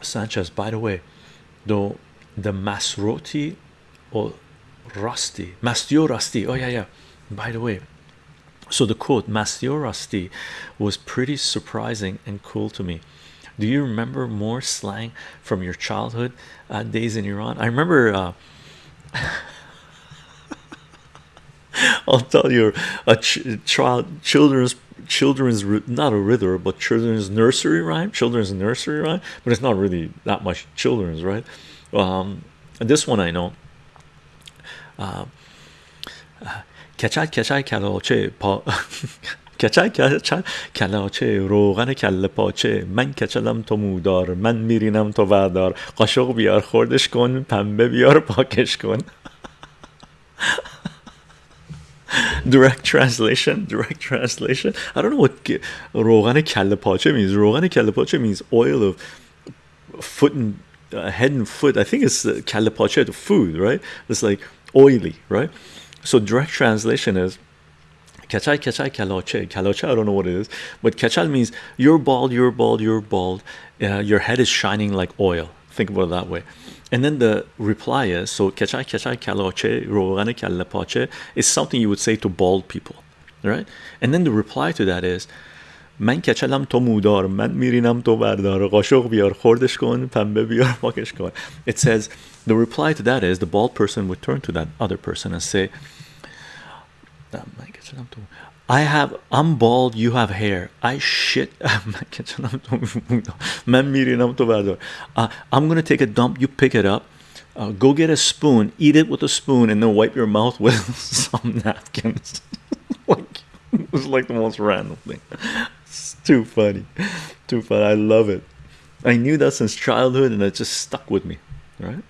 Sanchez by the way though the Masroti or Rusty Mastio Rusty oh yeah yeah. By the way so the quote Mastio Rusty was pretty surprising and cool to me. Do you remember more slang from your childhood uh, days in Iran? I remember uh, I'll tell you a child children's children's not a riddle but children's nursery rhyme children's nursery rhyme but it's not really that much children's right um this one I know uh, کچل کچل کلاچه پا کچل کچل کلاچه روغن کله پاچه من کچلم تو مودار من میرینم تو وردار قاشق بیار خوردش کن پنبه بیار پاکش کن direct translation direct translation i don't know what rogan kelle means rogan kelle means oil of foot and uh, head and foot i think it's the kelle the food right it's like oily right so direct translation is Kachal, kachal, kaloche. Kaloche, I don't know what it is. But kachal means you're bald, you're bald, you're bald. Uh, your head is shining like oil, think about it that way and then the reply is so kachai kachai kaloche rogane kelle is something you would say to bald people right and then the reply to that is من کچلم تو مودار من میرینم تو بردار قاشق بیار خوردش کن پنبه بیار پاکش کن it says the reply to that is the bald person would turn to that other person and say I have I'm bald you have hair. I shit. Uh, I'm gonna take a dump you pick it up. Uh, go get a spoon eat it with a spoon and then wipe your mouth with some napkins. Like it was like the most random thing. It's too funny. Too funny. I love it. I knew that since childhood and it just stuck with me right?